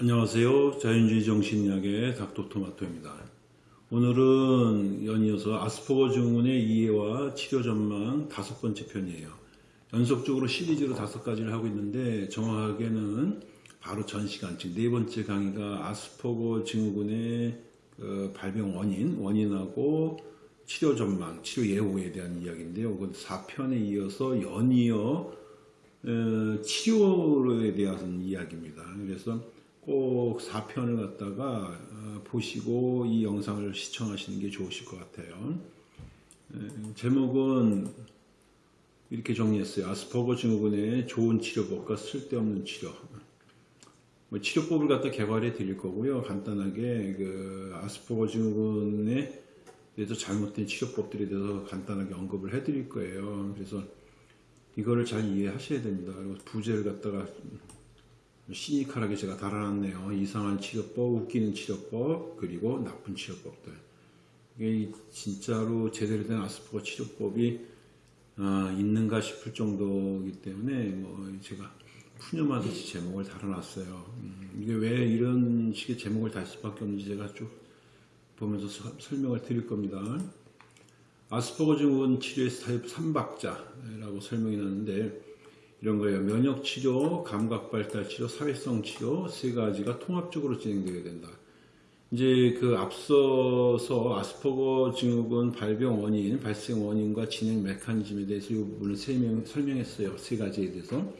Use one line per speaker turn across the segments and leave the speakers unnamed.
안녕하세요. 자연주의 정신의학의 닥터토마토입니다. 오늘은 연이어서 아스퍼거 증후군의 이해와 치료 전망 다섯 번째 편이에요. 연속적으로 시리즈로 다섯 가지를 하고 있는데 정확하게는 바로 전 시간, 즉 네 번째 강의가 아스퍼거 증후군의 그 발병 원인, 원인하고 치료 전망, 치료 예후에 대한 이야기인데요. 그건 4편에 이어서 연이어 어, 치료에 대한 이야기입니다. 그래서 꼭 4편을 갖다가 어, 보시고 이 영상을 시청하시는 게 좋으실 것 같아요. 제목은 이렇게 정리했어요. 아스퍼거 증후군의 좋은 치료법과 쓸데없는 치료. 뭐 치료법을 갖다 개발해 드릴 거고요. 간단하게 그 아스퍼거 증후군에 대해서 잘못된 치료법들에 대해서 간단하게 언급을 해 드릴 거예요. 그래서 이거를 잘 이해하셔야 됩니다. 부제를 갖다가 시니컬하게 제가 달아놨네요. 이상한 치료법, 웃기는 치료법, 그리고 나쁜 치료법들. 이게 진짜로 제대로 된 아스퍼거 치료법이 어, 있는가 싶을 정도이기 때문에 뭐 제가 푸념하듯이 제목을 달아놨어요. 음, 이게 왜 이런 식의 제목을 달 수밖에 없는지 제가 쭉 보면서 서, 설명을 드릴 겁니다. 아스퍼거 증후군 치료의 타입 3박자라고 설명이 났는데 이런 거예요. 면역 치료, 감각 발달 치료, 사회성 치료 세 가지가 통합적으로 진행되어야 된다. 이제 그 앞서서 아스퍼거 증후군 발병 원인, 발생 원인과 진행 메커니즘에 대해서 이 부분을 설명, 설명했어요. 세 가지에 대해서.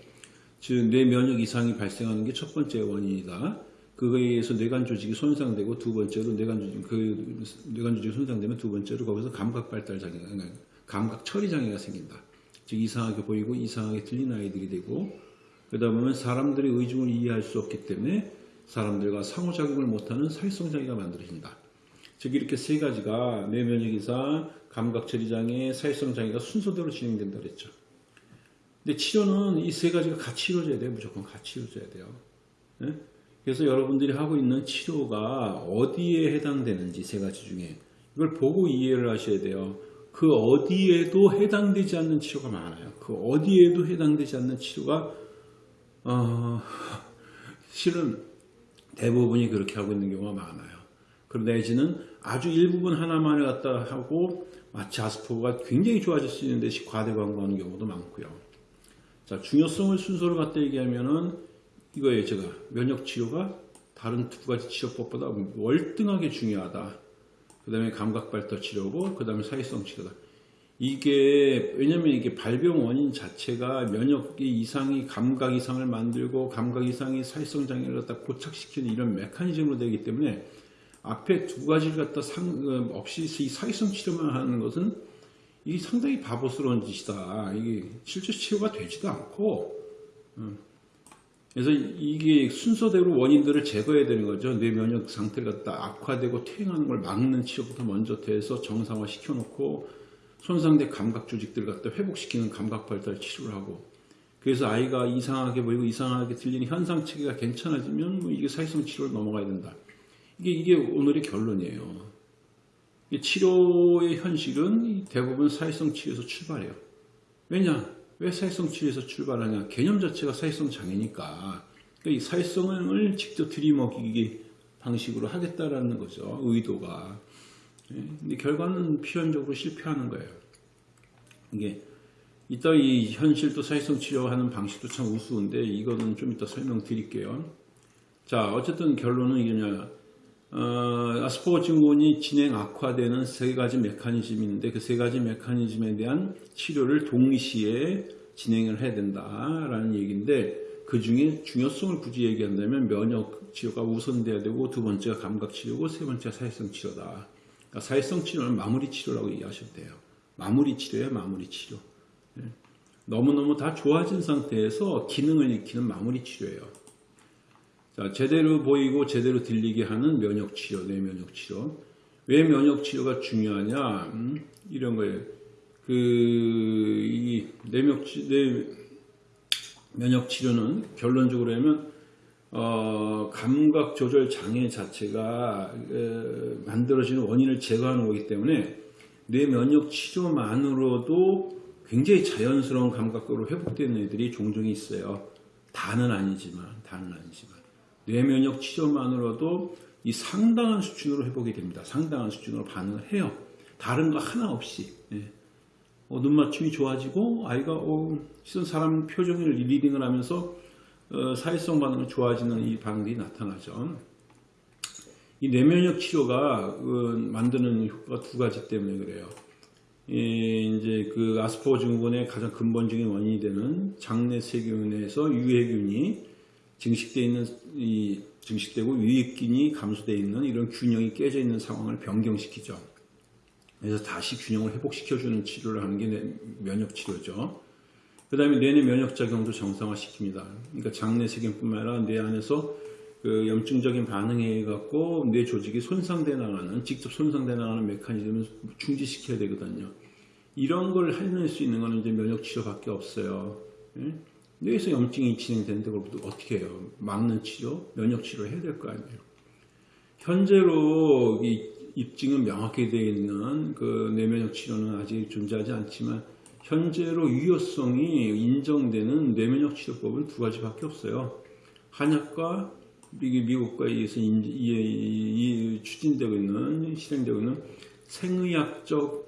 즉, 뇌 면역 이상이 발생하는 게 첫 번째 원인이다. 그거에 의해서 뇌관 조직이 손상되고 두 번째로 뇌관 조직, 그 뇌관 조직이 손상되면 두 번째로 거기서 감각 발달 장애가, 감각 처리 장애가 생긴다. 즉 이상하게 보이고 이상하게 들리는 아이들이 되고 그러다 보면 사람들의 의중을 이해할 수 없기 때문에 사람들과 상호작용을 못하는 사회성 장애가 만들어진다. 즉 이렇게 세 가지가 뇌면역 이상, 감각처리장애, 사회성 장애가 순서대로 진행된다 그랬죠. 근데 치료는 이 세 가지가 같이 이루어져야 돼요. 무조건 같이 이루어져야 돼요. 네? 그래서 여러분들이 하고 있는 치료가 어디에 해당되는지 세 가지 중에 이걸 보고 이해를 하셔야 돼요. 그 어디에도 해당되지 않는 치료가 많아요. 그 어디에도 해당되지 않는 치료가 어, 실은 대부분이 그렇게 하고 있는 경우가 많아요. 그런 내지는 아주 일부분 하나만을 갖다 하고 마치 아스퍼거가 굉장히 좋아질 수 있는 듯이 과대 광고하는 경우도 많고요. 자 중요성을 순서로 갖다 얘기하면은 이거예요. 제가 면역 치료가 다른 두 가지 치료법보다 월등하게 중요하다. 그 다음에 감각발달 치료고 그 다음에 사회성 치료다. 이게 왜냐면 이게 발병 원인 자체가 면역기 이상이 감각 이상을 만들고 감각 이상이 사회성 장애를 갖다 고착시키는 이런 메커니즘으로 되기 때문에 앞에 두 가지를 갖다 상, 어, 없이 이 사회성 치료만 하는 것은 이게 상당히 바보스러운 짓이다. 이게 실제 치료가 되지도 않고 어. 그래서 이게 순서대로 원인들을 제거해야 되는 거죠. 뇌 면역 상태를 갖다 악화되고 퇴행하는 걸 막는 치료부터 먼저 돼서 정상화 시켜놓고 손상된 감각 조직들을 갖다 회복시키는 감각 발달 치료를 하고 그래서 아이가 이상하게 보이고 이상하게 들리는 현상 체계가 괜찮아지면 뭐 이게 사회성 치료로 넘어가야 된다. 이게 이게 오늘의 결론이에요. 치료의 현실은 대부분 사회성 치료에서 출발해요. 왜냐? 왜 사회성 치료에서 출발하냐? 개념 자체가 사회성 장애니까 그러니까 이 사회성을 직접 들이먹이기 방식으로 하겠다라는 거죠. 의도가. 예, 근데 결과는 필연적으로 실패하는 거예요. 이게 이따 이 현실도 사회성 치료하는 방식도 참 우스운데 이거는 좀 이따 설명드릴게요. 자 어쨌든 결론은 이거냐 어, 아스퍼거 증후군이 진행 악화되는 세 가지 메커니즘이 있는데 그 세 가지 메커니즘에 대한 치료를 동시에 진행을 해야 된다라는 얘기인데 그 중에 중요성을 굳이 얘기한다면 면역 치료가 우선돼야 되고 두 번째가 감각 치료고 세 번째가 사회성 치료다. 그러니까 사회성 치료는 마무리 치료라고 이해하셔도 돼요. 마무리 치료예요, 마무리 치료. 예. 너무너무 다 좋아진 상태에서 기능을 익히는 마무리 치료예요. 자, 제대로 보이고 제대로 들리게 하는 면역 치료, 뇌면역 치료. 왜 면역 치료가 중요하냐? 음? 이런 거예요. 그, 이 뇌면 뇌, 면역 치료는 결론적으로 하면, 어, 감각 조절 장애 자체가 에, 만들어지는 원인을 제거하는 거기 때문에 뇌 면역 치료만으로도 굉장히 자연스러운 감각으로 회복되는 애들이 종종 있어요. 다는 아니지만, 다는 아니지만. 뇌면역 치료만으로도 이 상당한 수준으로 회복이 됩니다. 상당한 수준으로 반응을 해요. 다른 거 하나 없이. 예. 어, 눈 맞춤이 좋아지고 아이가 어, 시선 사람 표정을 리딩을 하면서 어, 사회성 반응이 좋아지는 이 반응이 나타나죠. 이 뇌면역 치료가 어, 만드는 효과가 두 가지 때문에 그래요. 예, 이제 그 아스퍼거 증후군의 가장 근본적인 원인이 되는 장내 세균에서 유해균이 증식되어 있는 이 증식되고 유익균이 감소되어 있는 이런 균형이 깨져 있는 상황을 변경시키죠. 그래서 다시 균형을 회복시켜주는 치료를 하는 게 면역 치료죠. 그 다음에 뇌내 면역 작용도 정상화시킵니다. 그러니까 장내 세균뿐만 아니라 뇌 안에서 그 염증적인 반응에 갖고 뇌 조직이 손상돼 나가는 직접 손상돼 나가는 메커니즘을 중지시켜야 되거든요. 이런 걸 해낼 수 있는 거는 이제 면역 치료밖에 없어요. 예? 뇌에서 염증이 진행되는데 그걸 어떻게 해요? 막는 치료, 면역 치료 해야 될 거 아니에요. 현재로 이 입증은 명확히 되어 있는 그 뇌면역 치료는 아직 존재하지 않지만 현재로 유효성이 인정되는 뇌면역 치료법은 두 가지밖에 없어요. 한약과 미국과 의해서 추진되고 있는 실행되고 있는 생의학적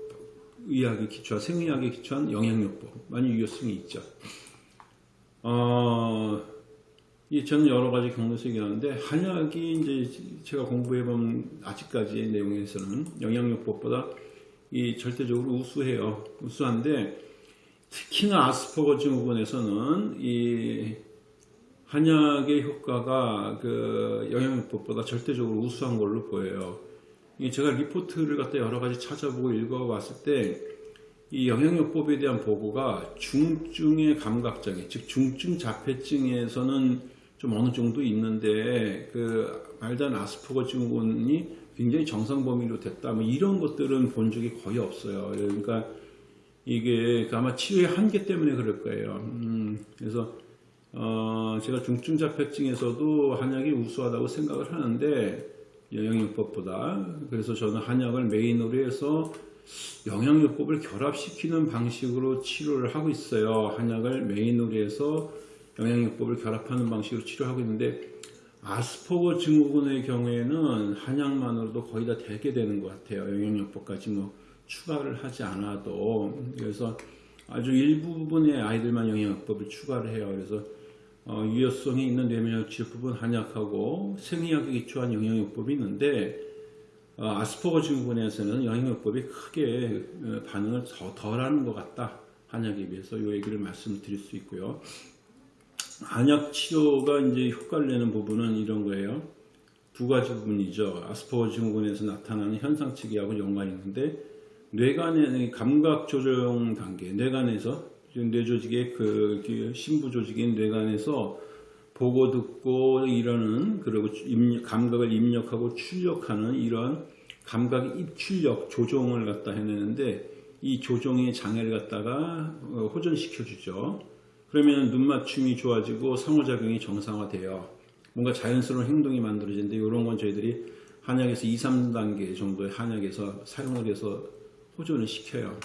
의학에 기초한 생의학에 기초한 영양요법 많이 유효성이 있죠. 어, 이 저는 여러 가지 경로에서 얘기하는데 한약이 이제 제가 공부해본 아직까지의 내용에서는 영양요법보다 이 절대적으로 우수해요. 우수한데 특히나 아스퍼거 증후군에서는 이 한약의 효과가 그 영양요법보다 절대적으로 우수한 걸로 보여요. 제가 리포트를 갖다 여러 가지 찾아보고 읽어봤을 때 이 영양요법에 대한 보고가 중증의 감각장애, 즉 중증 자폐증에서는 좀 어느 정도 있는데 그 말단 아스퍼거 증후군이 굉장히 정상 범위로 됐다. 뭐 이런 것들은 본 적이 거의 없어요. 그러니까 이게 그 아마 치료의 한계 때문에 그럴 거예요. 음, 그래서 어, 제가 중증 자폐증에서도 한약이 우수하다고 생각을 하는데 영양요법보다 그래서 저는 한약을 메인으로 해서 영양요법을 결합시키는 방식으로 치료를 하고 있어요. 한약을 메인으로 해서 영양요법을 결합하는 방식으로 치료하고 있는데 아스퍼거 증후군의 경우에는 한약만으로도 거의 다 되게 되는 것 같아요. 영양요법까지 뭐 추가를 하지 않아도 그래서 아주 일부분의 아이들만 영양요법을 추가를 해요. 그래서 어, 유효성이 있는 뇌면역 치료법은 한약하고 생의학에 기초한 영양요법이 있는데 어, 아스퍼거 증후군에서는 영양요법이 크게 어, 반응을 더 덜하는 것 같다. 한약에 비해서 이 얘기를 말씀드릴 수 있고요. 한약 치료가 이제 효과를 내는 부분은 이런 거예요. 두 가지 부분이죠. 아스퍼거 증후군에서 나타나는 현상 측이하고 연관이 있는데 뇌간의 감각 조정 단계, 뇌간에서 뇌 조직의 그, 그 신부 조직인 뇌간에서 보고 듣고 이러는 그리고 감각을 입력하고 출력하는 이런 감각 입출력 조종을 갖다 해내는데 이 조종의 장애를 갖다가 어, 호전시켜 주죠. 그러면 눈 맞춤이 좋아지고 상호작용이 정상화돼요. 뭔가 자연스러운 행동이 만들어지는데 이런 건 저희들이 한약에서 2, 3단계 정도의 한약에서 사용을 해서 호전을 시켜요.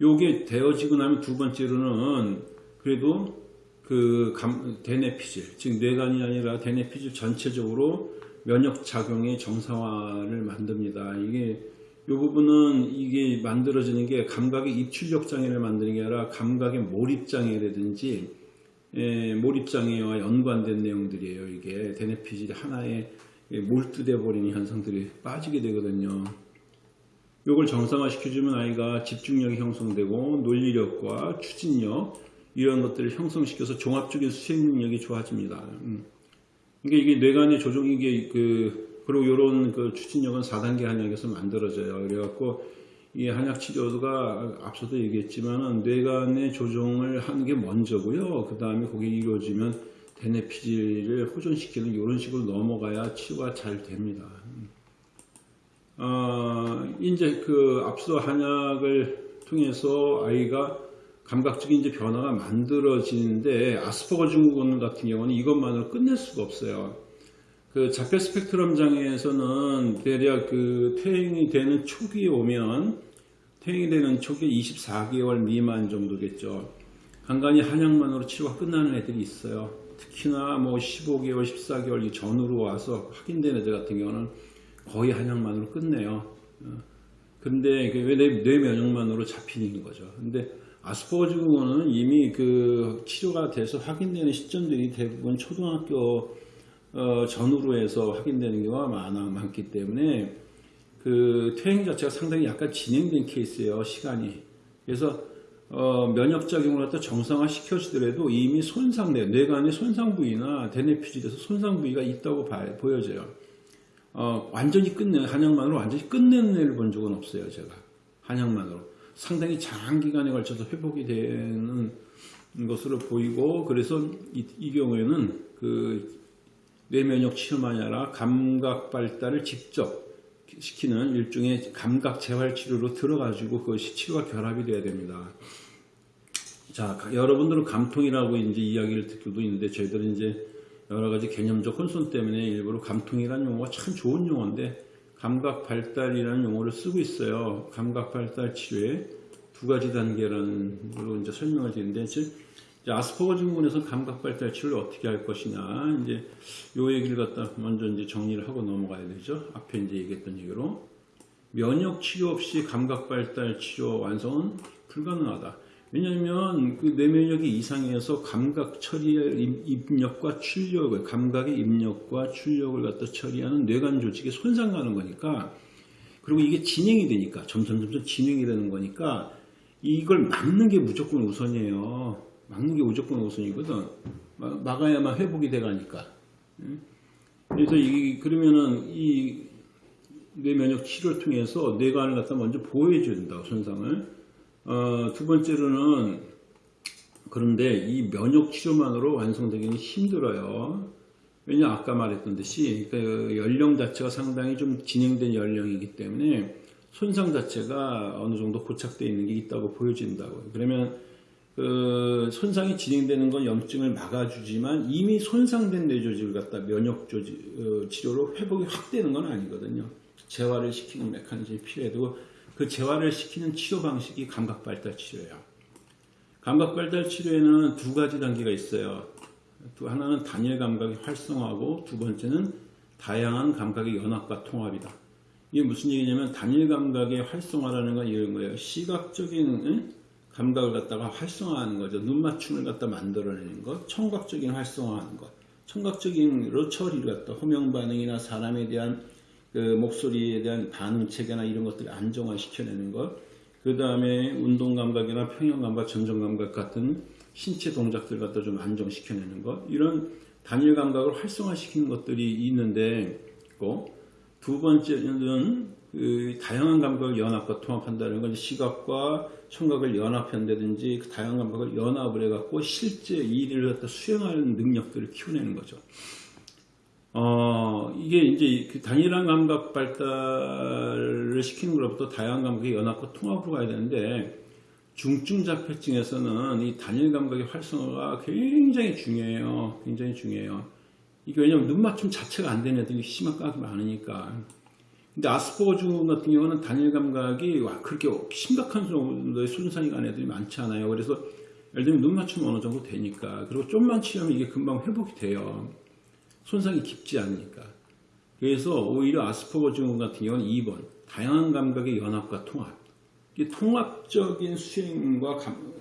요게 되어지고 나면 두 번째로는 그래도 그 감, 데네피질, 즉 뇌간이 아니라 데네피질 전체적으로 면역 작용의 정상화를 만듭니다. 이게 이 부분은 이게 만들어지는 게 감각의 입출력 장애를 만드는 게 아니라 감각의 몰입 장애라든지 에, 몰입 장애와 연관된 내용들이에요. 이게 데네피질이 하나에 몰두돼 버리는 현상들이 빠지게 되거든요. 이걸 정상화 시켜주면 아이가 집중력이 형성되고 논리력과 추진력 이런 것들을 형성시켜서 종합적인 수행 능력이 좋아집니다. 음. 그러니까 이게 뇌간의 조종 이게 그 그리고 이런 그 추진력은 4단계 한약에서 만들어져요. 그래갖고 이 한약 치료가 앞서도 얘기했지만은 뇌간의 조종을 하는 게 먼저고요. 그 다음에 거기 이루어지면 대뇌피질을 호전시키는 이런 식으로 넘어가야 치료가 잘 됩니다. 어, 이제 그 앞서 한약을 통해서 아이가 감각적인 이제 변화가 만들어지는데 아스퍼거 증후군 같은 경우는 이것만으로 끝낼 수가 없어요. 그 자폐 스펙트럼 장애에서는 대략 그 퇴행이 되는 초기에 오면 퇴행이 되는 초기에 24개월 미만 정도겠죠. 간간히 한약만으로 치료가 끝나는 애들이 있어요. 특히나 뭐 15개월, 14개월 이 전후로 와서 확인된 애들 같은 경우는 거의 한약만으로 끝내요. 어, 근데 뇌, 뇌 면역만으로 잡히는 거죠. 근데 증후군은 이미 그 치료가 돼서 확인되는 시점들이 대부분 초등학교 어, 전후로 해서 확인되는 경우가 많아 많기 때문에 그 퇴행 자체가 상당히 약간 진행된 케이스예요 시간이. 그래서 어, 면역 작용을 갖다 정상화 시켜주더라도 이미 손상돼 뇌간의 손상 부위나 대뇌피질에서 손상 부위가 있다고 봐, 보여져요. 어, 완전히 끝내 한약만으로 완전히 끝내는 애를 본 적은 없어요 제가. 한약만으로 상당히 장기간에 걸쳐서 회복이 되는 것으로 보이고 그래서 이, 이 경우에는 그 뇌면역 치료만이 아니라 감각 발달을 직접 시키는 일종의 감각 재활 치료로 들어가지고 그것이 치료가 결합이 돼야 됩니다. 자, 가- 여러분들은 감통이라고 이제 이야기를 듣고도 있는데 저희들은 이제 여러 가지 개념적 혼선 때문에 일부러 감통이라는 용어가 참 좋은 용어인데 감각 발달이라는 용어를 쓰고 있어요. 감각 발달 치료의 두 가지 단계라는 걸로 이제 설명을 드리는데 즉 아스퍼거 증후군에서 감각 발달 치료를 어떻게 할 것이냐 이제 요 얘기를 갖다 먼저 이제 정리를 하고 넘어가야 되죠. 앞에 이제 얘기했던 얘기로 면역 치료 없이 감각 발달 치료 완성은 불가능하다. 왜냐하면 그 뇌면역이 이상해서 감각 처리의 임- 입력과 출력을 감각의 입력과 출력을 갖다 처리하는 뇌관 조직에 손상 가는 거니까 그리고 이게 진행이 되니까 점점 점점 진행이 되는 거니까 이걸 막는 게 무조건 우선이에요. 막는 게 무조건 우선이거든. 막- 막아야만 회복이 돼가니까. 응? 그래서 이 그러면은 이 뇌면역 치료를 통해서 뇌관을 갖다 먼저 보호해 준다 손상을. 어, 두 번째로는 그런데 이 면역 치료만으로 완성되기는 힘들어요. 왜냐 아까 말했던 듯이 그 연령 자체가 상당히 좀 진행된 연령이기 때문에 손상 자체가 어느 정도 고착되어 있는 게 있다고 보여진다고요. 그러면 그 손상이 진행되는 건 염증을 막아주지만 이미 손상된 뇌조직을 갖다 면역 조직 어, 치료로 회복이 확 되는 건 아니거든요. 재활을 시키는 메커니즘이 필요해도 그 재활을 시키는 치료 방식이 감각 발달 치료예요. 감각 발달 치료에는 두 가지 단계가 있어요. 두 하나는 단일 감각이 활성화하고 두 번째는 다양한 감각의 연합과 통합이다. 이게 무슨 얘기냐면 단일 감각의 활성화라는 건 이런 거예요. 시각적인 응? 감각을 갖다가 활성화하는 거죠. 눈 맞춤을 갖다 만들어내는 것, 청각적인 활성화하는 것, 청각적인 러처리를 갖다 호명 반응이나 사람에 대한 그 목소리에 대한 반응 체계나 이런 것들을 안정화시켜내는 것, 그 다음에 운동 감각이나 평형 감각, 전정 감각 같은 신체 동작들 갖다 좀 안정시켜내는 것, 이런 단일 감각을 활성화시키는 것들이 있는데, 두 번째는 그 다양한 감각을 연합과 통합한다는 건 시각과 청각을 연합한다든지 그 다양한 감각을 연합을 해갖고 실제 이 일을 갖다 수행하는 능력들을 키워내는 거죠. 어, 이게 이제 그 단일한 감각 발달을 시키는 것부터 다양한 감각의 연합과 통합으로 가야 되는데 중증 자폐증에서는 이 단일 감각의 활성화가 굉장히 중요해요. 굉장히 중요해요. 이게 왜냐면 눈 맞춤 자체가 안 되는 애들이 심한 감각이 많으니까. 근데 아스퍼거 증후군 같은 경우는 단일 감각이 와, 그렇게 심각한 정도의 손상이 가는 애들이 많지 않아요. 그래서 예를 들면 눈 맞춤 어느 정도 되니까 그리고 좀만 치료하면 이게 금방 회복이 돼요. 손상이 깊지 않으니까. 그래서 오히려 아스퍼거 증후군 같은 경우는 2번 다양한 감각의 연합과 통합. 이 통합적인 수행과 감-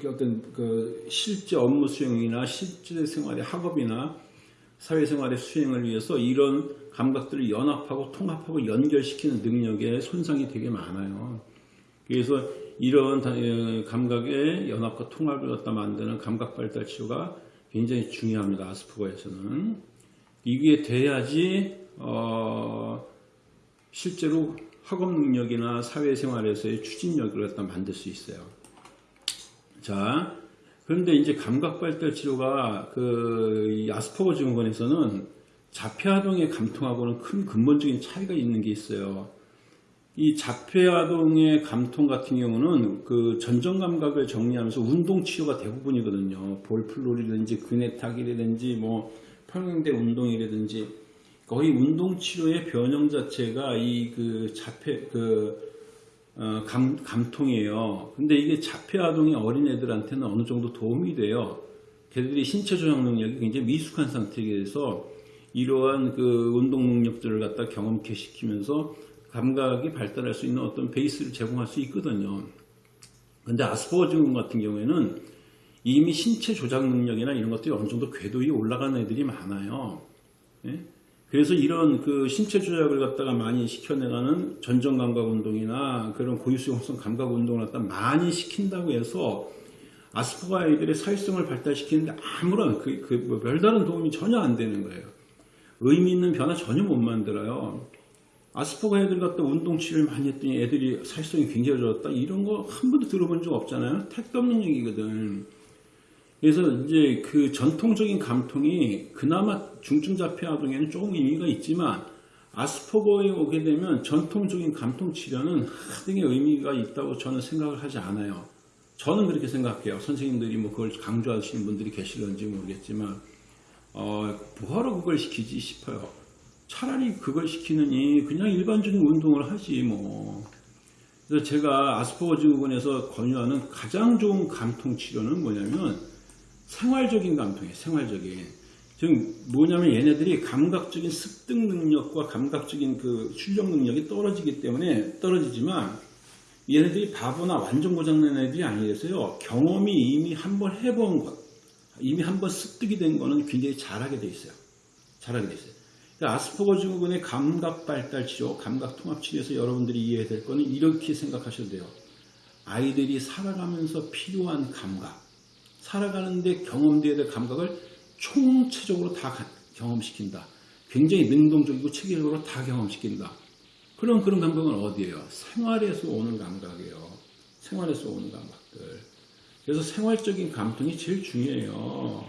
그 어떤 그 실제 업무 수행이나 실제 생활의 학업이나 사회생활의 수행을 위해서 이런 감각들을 연합하고 통합하고 연결시키는 능력에 손상이 되게 많아요. 그래서 이런 다- 어, 감각의 연합과 통합을 갖다 만드는 감각 발달 치료가 굉장히 중요합니다. 아스퍼거에서는 이게 돼야지 어, 실제로 학업 능력이나 사회생활에서의 추진력을 갖다 만들 수 있어요. 자, 그런데 이제 감각 발달 치료가 그이 아스퍼거 증후군에서는 자폐아동의 감통하고는 큰 근본적인 차이가 있는 게 있어요. 이 자폐아동의 감통 같은 경우는 그 전정 감각을 정리하면서 운동 치료가 대부분이거든요. 볼플로리든지 그네탁이라든지 뭐 평행대 운동이라든지 거의 운동 치료의 변형 자체가 이 그 자폐 그 어, 감, 감통이에요. 근데 이게 자폐 아동의 어린애들한테는 어느 정도 도움이 돼요. 걔들이 신체 조작 능력이 굉장히 미숙한 상태에서 이러한 그 운동 능력들을 갖다 경험케 시키면서 감각이 발달할 수 있는 어떤 베이스를 제공할 수 있거든요. 근데 아스퍼거 증후군 같은 경우에는 이미 신체 조작 능력이나 이런 것들이 어느 정도 궤도 위에 올라간 애들이 많아요. 예? 그래서 이런 그 신체 조작을 갖다가 많이 시켜내가는 전정 감각 운동이나 그런 고유수용성 감각 운동을 갖다 많이 시킨다고 해서 아스퍼거 아이들의 사회성을 발달시키는데 아무런 그, 그 뭐 별다른 도움이 전혀 안 되는 거예요. 의미 있는 변화 전혀 못 만들어요. 아스퍼거 애들 갖다 운동 치료를 많이 했더니 애들이 사회성이 굉장히 좋았다. 이런 거 한 번도 들어본 적 없잖아요. 택도 없는 얘기거든. 그래서 이제 그 전통적인 감통이 그나마 중증 자폐 아동에는 조금 의미가 있지만 아스퍼거에 오게 되면 전통적인 감통 치료는 하등의 의미가 있다고 저는 생각을 하지 않아요. 저는 그렇게 생각해요. 선생님들이 뭐 그걸 강조하시는 분들이 계실런지 모르겠지만 어, 뭐하러 그걸 시키지 싶어요. 차라리 그걸 시키느니 그냥 일반적인 운동을 하지 뭐. 그래서 제가 아스퍼거 증후군에서 권유하는 가장 좋은 감통 치료는 뭐냐면 생활적인 감통이에요. 생활적인. 지금 뭐냐면 얘네들이 감각적인 습득 능력과 감각적인 그 출력 능력이 떨어지기 때문에 떨어지지만 얘네들이 바보나 완전 고장난 애들이 아니라서요. 경험이 이미 한번 해본 것, 이미 한번 습득이 된 거는 굉장히 잘하게 돼 있어요. 잘하게 돼 있어요. 그러니까 아스퍼거 증후군의 감각 발달 치료, 감각 통합 치료에서 여러분들이 이해해야 될 거는 이렇게 생각하셔도 돼요. 아이들이 살아가면서 필요한 감각, 살아가는데 경험돼야 될 감각을 총체적으로 다 경험시킨다. 굉장히 능동적이고 체계적으로 다 경험시킨다. 그런 그런 감각은 어디예요? 생활에서 오는 감각이에요. 생활에서 오는 감각들. 그래서 생활적인 감통이 제일 중요해요.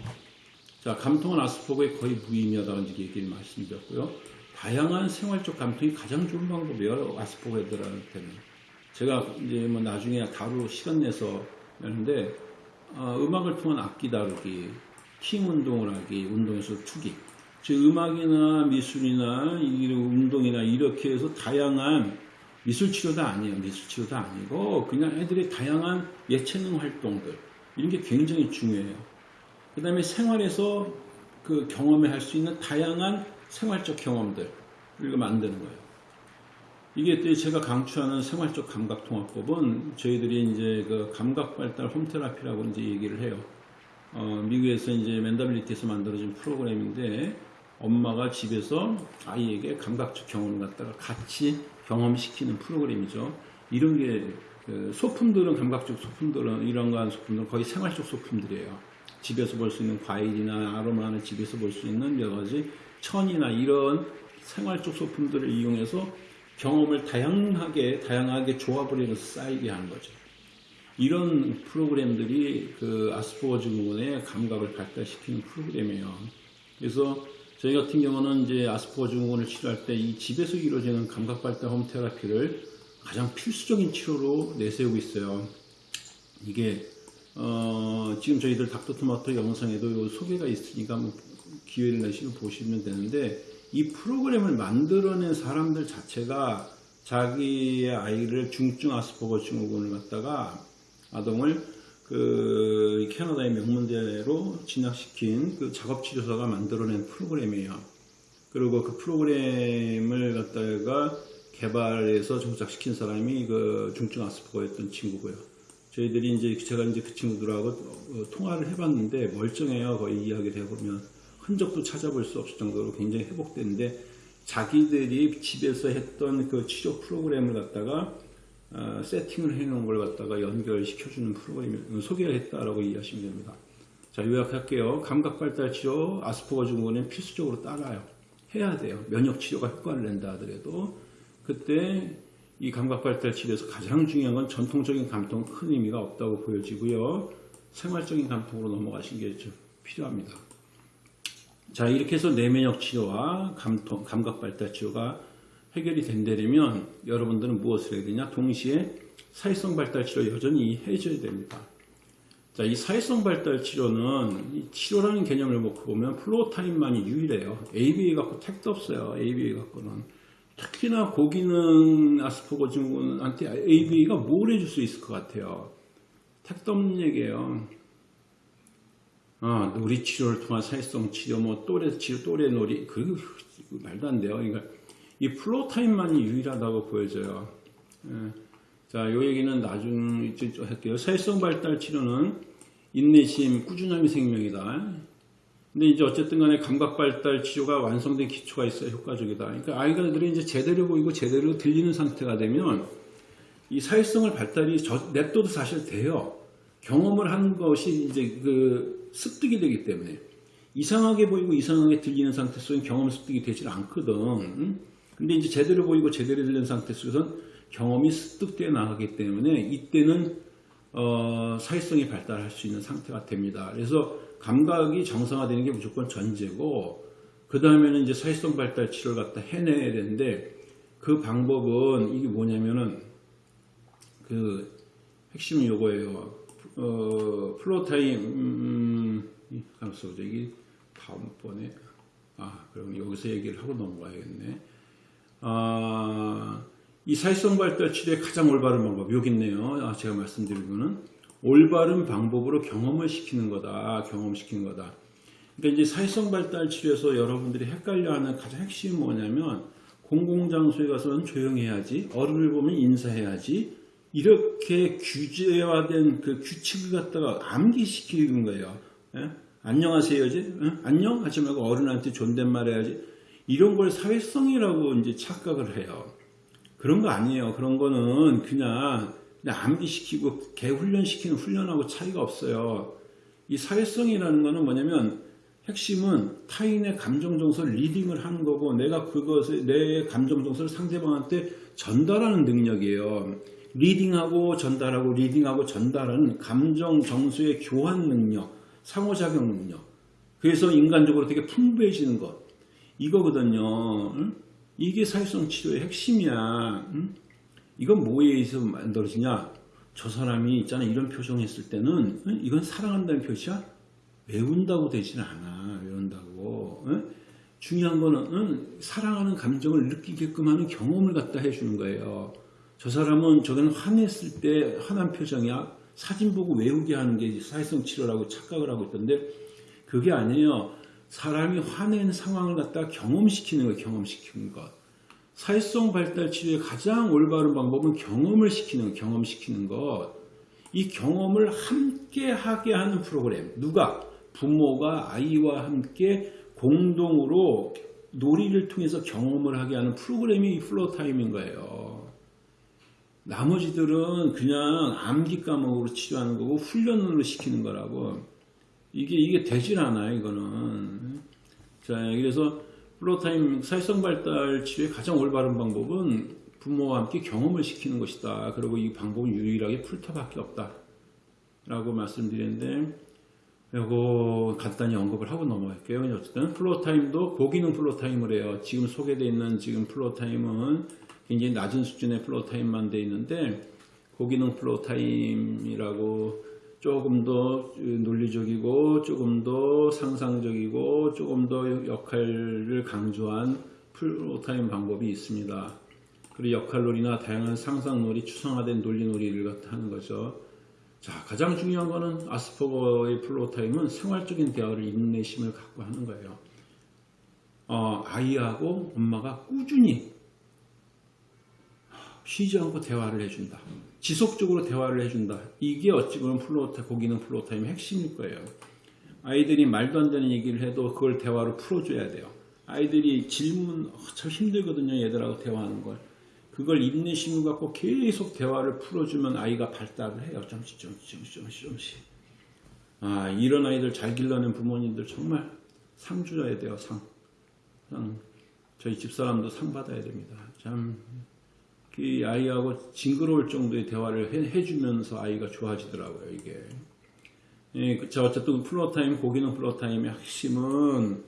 자, 감통은 아스퍼거의 거의 무의미하다는 얘기를 말씀드렸고요. 다양한 생활적 감통이 가장 좋은 방법이에요. 아스퍼거 애들한테는. 제가 이제 뭐 나중에 다루 시간 내서 하는데 어, 음악을 통한 악기 다루기, 킹 운동을 하기, 운동에서 투기. 즉 음악이나 미술이나 이 운동이나 이렇게 해서 다양한 미술 치료도 아니에요. 미술 치료도 아니고 그냥 애들의 다양한 예체능 활동들 이런 게 굉장히 중요해요. 그 다음에 생활에서 그 경험해 할수 있는 다양한 생활적 경험들을 만드는 거예요. 이게 또 제가 강추하는 생활적 감각 통합법은 저희들이 이제 그 감각 발달 홈테라피라고 이제 얘기를 해요. 어, 미국에서 이제 맨더빌리티에서 만들어진 프로그램인데 엄마가 집에서 아이에게 감각적 경험을 갖다가 같이 경험시키는 프로그램이죠. 이런 게 그 소품들은 감각적 소품들은 이런 거한 소품들은 거의 생활적 소품들이에요. 집에서 볼 수 있는 과일이나 아로마나 집에서 볼 수 있는 여러 가지 천이나 이런 생활적 소품들을 이용해서 경험을 다양하게 다양하게 조합을 해서 쌓이게 하는 거죠. 이런 프로그램들이 그 아스퍼거 증후군의 감각을 발달시키는 프로그램이에요. 그래서 저희 같은 경우는 이제 아스퍼거 증후군을 치료할 때 이 집에서 이루어지는 감각 발달 홈 테라피를 가장 필수적인 치료로 내세우고 있어요. 이게 어, 지금 저희들 닥터토마토 영상에도 소개가 있으니까 뭐 기회를 내시면 보시면 되는데 이 프로그램을 만들어낸 사람들 자체가 자기의 아이를 중증 아스퍼거 증후군을 갖다가 아동을 그 캐나다의 명문대로 진학시킨 그 작업치료사가 만들어낸 프로그램이에요. 그리고 그 프로그램을 갖다가 개발해서 정착시킨 사람이 그 중증 아스퍼거였던 친구고요. 저희들이 이제 제가 이제 그 친구들하고 어, 통화를 해봤는데 멀쩡해요. 거의 이야기를 해보면 흔적도 찾아볼 수 없을 정도로 굉장히 회복됐는데 자기들이 집에서 했던 그 치료 프로그램을 갖다가 어, 세팅을 해놓은 걸 갖다가 연결시켜주는 프로그램을 소개를 했다라고 이해하시면 됩니다. 자, 요약할게요. 감각발달 치료, 아스퍼거 증후군은 필수적으로 따라요. 해야 돼요. 면역 치료가 효과를 낸다 하더라도 그때 이 감각발달 치료에서 가장 중요한 건 전통적인 감통은 큰 의미가 없다고 보여지고요. 생활적인 감통으로 넘어가신 게좀 필요합니다. 자, 이렇게 해서 내면역 치료와 감통, 감각 발달 치료가 해결이 된다면 여러분들은 무엇을 해야 되냐? 동시에 사회성 발달 치료 여전히 해줘야 됩니다. 자, 이 사회성 발달 치료는 이 치료라는 개념을 놓고 보면 플로타임만이 유일해요. ABA 갖고 택도 없어요. ABA 갖고는. 특히나 고기능 아스퍼거 증후군한테 ABA가 뭘 해줄 수 있을 것 같아요. 택도 없는 얘기예요. 어, 놀이 치료를 통한 사회성 치료, 뭐 또래 치료, 또래 놀이, 그 말도 안 돼요. 그러니까 이 floor time만이 유일하다고 보여져요. 예. 자, 요 얘기는 나중에 좀 할게요. 사회성 발달 치료는 인내심, 꾸준함이 생명이다. 근데 이제 어쨌든 간에 감각 발달 치료가 완성된 기초가 있어야 효과적이다. 그러니까 아이들이 이제 제대로 보이고 제대로 들리는 상태가 되면 이 사회성을 발달이 저, 냅둬도 사실 돼요. 경험을 하는 것이 이제 그 습득이 되기 때문에 이상하게 보이고 이상하게 들리는 상태 속엔 경험 습득이 되질 않거든. 응? 근데 이제 제대로 보이고 제대로 들리는 상태 속에서는 경험이 습득되어 나가기 때문에 이때는 어, 사회성이 발달할 수 있는 상태가 됩니다. 그래서 감각이 정상화되는 게 무조건 전제고 그 다음에는 이제 사회성 발달 치료를 갖다 해내야 되는데 그 방법은 이게 뭐냐면은 그 핵심이 요거예요. 어, floor time 음, 보자. 이게 다음번에 아 그럼 여기서 얘기를 하고 넘어가야겠네. 아, 이 사회성 발달 치료의 가장 올바른 방법 여기 있네요. 아, 제가 말씀드린 거는 올바른 방법으로 경험을 시키는 거다. 경험시키는 거다. 그러니까 이제 사회성 발달 치료에서 여러분들이 헷갈려하는 가장 핵심이 뭐냐면 공공장소에 가서는 조용해야지 어른을 보면 인사해야지 이렇게 규제화된 그 규칙을 갖다가 암기시키는 거예요. 예? 안녕하세요지 예? 안녕 하지 말고 어른한테 존댓말 해야지 이런 걸 사회성이라고 이제 착각을 해요. 그런 거 아니에요. 그런 거는 그냥, 암기시키고 개훈련시키는 훈련하고 차이가 없어요. 이 사회성이라는 거는 뭐냐면 핵심은 타인의 감정 정서를 reading을 하는 거고 내가 그것을 내 감정 정서를 상대방한테 전달하는 능력이에요. reading하고 전달하고 reading하고 전달하는 감정 정서의 교환 능력, 상호작용 능력. 그래서 인간적으로 되게 풍부해지는 것. 이거거든요. 응? 이게 사회성 치료의 핵심이야. 응? 이건 뭐에 의해서 만들어지냐? 저 사람이 있잖아 이런 표정 했을 때는 응? 이건 사랑한다는 표시야? 외운다고 되지는 않아. 외운다고. 중요한 거는 사랑하는 감정을 느끼게끔 하는 경험을 갖다 해주는 거예요. 저 사람은 저건 화냈을 때 화난 표정이야. 사진 보고 외우게 하는 게 사회성 치료라고 착각을 하고 있던데 그게 아니에요. 사람이 화낸 상황을 갖다 경험시키는 거예요. 경험시키는 것. 사회성 발달 치료의 가장 올바른 방법은 경험을 시키는 것, 경험시키는 것. 이 경험을 함께 하게 하는 프로그램. 누가? 부모가 아이와 함께 공동으로 놀이를 통해서 경험을 하게 하는 프로그램이 floor time인 거예요. 나머지들은 그냥 암기 과목으로 치료하는 거고 훈련으로 시키는 거라고. 이게 이게 되질 않아요. 이거는. 자 그래서 floor time 사회성 발달 치료의 가장 올바른 방법은 부모와 함께 경험을 시키는 것이다. 그리고 이 방법은 유일하게 floor time밖에 없다. 라고 말씀드렸는데 이거 간단히 언급을 하고 넘어갈게요. 어쨌든 floortime도 고기능 floortime을 해요. 지금 소개되어 있는 지금 floortime은 굉장히 낮은 수준의 floortime만 되어 있는데 고기능 floortime이라고 조금 더 논리적이고 조금 더 상상적이고 조금 더 역할을 강조한 floortime 방법이 있습니다. 그리고 역할놀이나 다양한 상상놀이, 추상화된 논리놀이를 하는 거죠. 자, 가장 중요한 거는 아스퍼거의 floortime은 생활적인 대화를 인내심을 갖고 하는 거예요. 어, 아이하고 엄마가 꾸준히 쉬지 않고 대화를 해준다. 지속적으로 대화를 해준다. 이게 어찌 보면 floorti, 고기능 floortime의 핵심일 거예요. 아이들이 말도 안 되는 얘기를 해도 그걸 대화로 풀어줘야 돼요. 아이들이 질문, 어, 참 힘들거든요. 얘들하고 대화하는 걸. 그걸 인내심을 갖고 계속 대화를 풀어주면 아이가 발달을 해요. 점씩, 점씩, 점씩, 점씩, 점씩. 아, 이런 아이들 잘 길러낸 부모님들 정말 상 줘야 돼요, 상. 상. 저희 집사람도 상 받아야 됩니다. 참. 그 아이하고 징그러울 정도의 대화를 해, 주면서 아이가 좋아지더라고요, 이게. 예, 자, 어쨌든 floortime, 고기능 floortime의 핵심은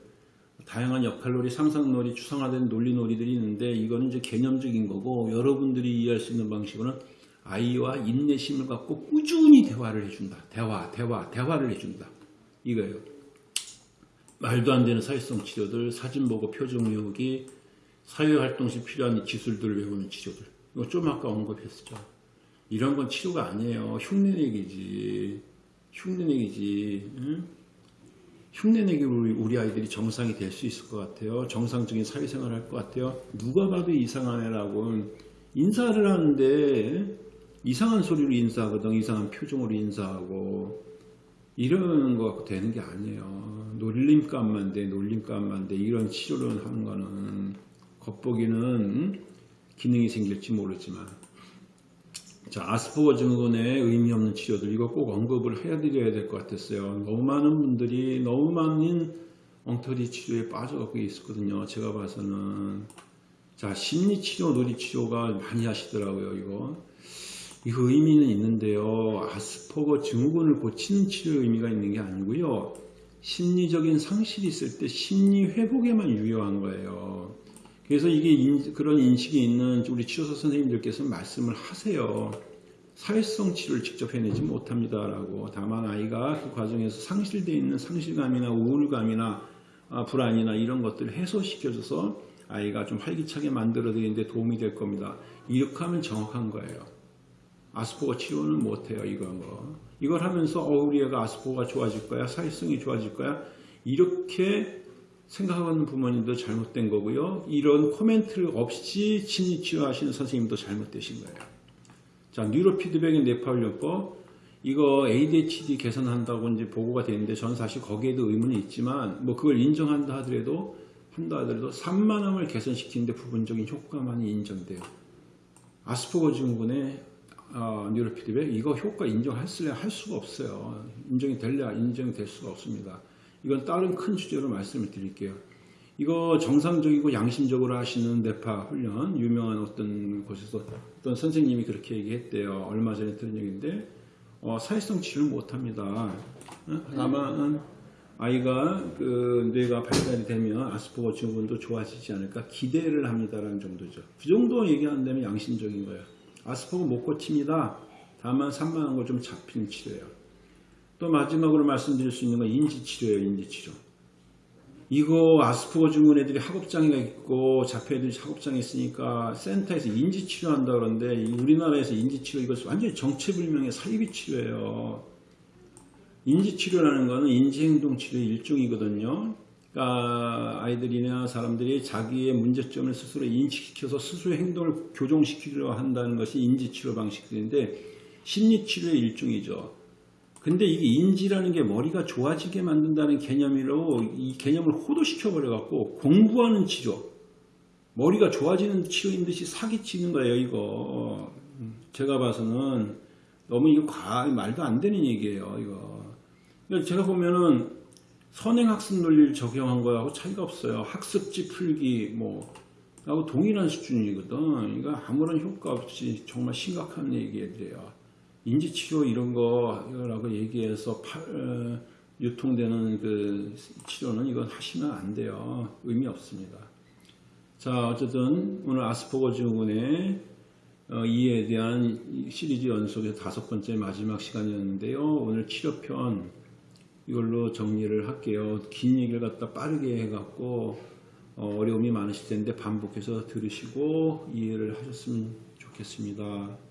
다양한 역할놀이, 상상놀이, 추상화된 논리놀이들이 있는데 이거는 이제 개념적인 거고 여러분들이 이해할 수 있는 방식으로는 아이와 인내심을 갖고 꾸준히 대화를 해준다. 대화, 대화, 대화를 해준다. 이거예요. 말도 안 되는 사회성 치료들, 사진 보고 표정 외우기, 사회활동 시 필요한 기술들을 외우는 치료들. 이거 좀 아까 언급했었죠. 이런 건 치료가 아니에요. 흉내내기지. 흉내내기지. 응? 흉내내기 우리, 우리 아이들이 정상이 될 수 있을 것 같아요. 정상적인 사회생활을 할 것 같아요. 누가 봐도 이상한 애라고 인사를 하는데 이상한 소리로 인사하거든. 이상한 표정으로 인사하고 이런 거 갖고 되는 게 아니에요. 놀림감만 돼, 놀림감만 돼. 이런 치료를 하는 거는 겉보기는 음? 기능이 생길지 모르지만 자, 아스퍼거 증후군의 의미 없는 치료들 이거 꼭 언급을 해드려야 될 것 같았어요. 너무 많은 분들이 너무 많은 엉터리 치료에 빠져갖고 있었거든요. 제가 봐서는 자 심리 치료, 놀이 치료가 많이 하시더라고요. 이거 이거 의미는 있는데요. 아스퍼거 증후군을 고치는 치료 의미가 있는 게 아니고요. 심리적인 상실이 있을 때 심리 회복에만 유효한 거예요. 그래서 이게 인- 그런 인식이 있는 우리 치료사 선생님들께서 말씀을 하세요. 사회성 치료를 직접 해내지 못합니다라고. 다만 아이가 그 과정에서 상실되어 있는 상실감이나 우울감이나 아, 불안이나 이런 것들을 해소시켜줘서 아이가 좀 활기차게 만들어드리는데 도움이 될 겁니다. 이렇게 하면 정확한 거예요. 아스퍼거 치료는 못해요, 이거 뭐. 이걸 하면서, 어, 우리 애가 아스퍼거가 좋아질 거야, 사회성이 좋아질 거야. 이렇게 생각하는 부모님도 잘못된 거고요. 이런 코멘트를 없이 심리 치료하시는 선생님도 잘못되신 거예요. 자, 뉴로 피드백의 뇌파훈련법. 이거 ADHD 개선한다고 이제 보고가 되는데 저는 사실 거기에도 의문이 있지만 뭐 그걸 인정한다 하더라도 한다 하더라도 산만함을 개선시키는데 부분적인 효과만이 인정돼요. 아스퍼거 증후군의 어, 뉴로 피드백 이거 효과 인정할래 할 수가 없어요. 인정이 될래 인정이 될 수가 없습니다. 이건 다른 큰 주제로 말씀을 드릴게요. 이거 정상적이고 양심적으로 하시는 뇌파 훈련 유명한 어떤 곳에서 어떤 선생님이 그렇게 얘기했대요. 얼마 전에 들은 얘기인데 어, 사회성 치료를 못합니다. 어? 다만 아이가 그 뇌가 발달이 되면 아스퍼거 증후군도 좋아지지 않을까 기대를 합니다라는 정도죠. 그 정도 얘기한다면 양심적인 거예요. 아스퍼거 못 고칩니다. 다만 산만한 거좀 잡히는 치료예요. 또 마지막으로 말씀드릴 수 있는 건 인지치료예요. 인지치료. 이거 아스퍼거 증후군 애들이 학업장애가 있고 자폐 애들이 학업장애 있으니까 센터에서 인지치료 한다 그러는데 이 우리나라에서 인지치료 이거 완전히 정체불명의 사이비 치료예요. 인지치료라는 거는 인지행동치료의 일종이거든요. 그러니까 아이들이나 사람들이 자기의 문제점을 스스로 인식시켜서 스스로의 행동을 교정시키려 한다는 것이 인지치료 방식인데 심리치료의 일종이죠. 근데 이게 인지라는 게 머리가 좋아지게 만든다는 개념으로 이 개념을 호도시켜 버려 갖고 공부하는 치료, 머리가 좋아지는 치료인 듯이 사기치는 거예요, 이거. 제가 봐서는 너무 이거 과, 말도 안 되는 얘기예요, 이거. 제가 보면은 선행학습 논리를 적용한 거하고 차이가 없어요. 학습지 풀기, 뭐, 하고 동일한 수준이거든. 이거 아무런 효과 없이 정말 심각한 얘기들이에요. 인지치료 이런 거라고 얘기해서 파, 어, 유통되는 그 치료는 이건 하시면 안 돼요. 의미 없습니다. 자, 어쨌든 오늘 아스퍼거 증후군의 어, 이에 대한 이 시리즈 연속의 다섯 번째 마지막 시간이었는데요. 오늘 치료편 이걸로 정리를 할게요. 긴 얘기를 갖다 빠르게 해갖고 어, 어려움이 많으실 텐데 반복해서 들으시고 이해를 하셨으면 좋겠습니다.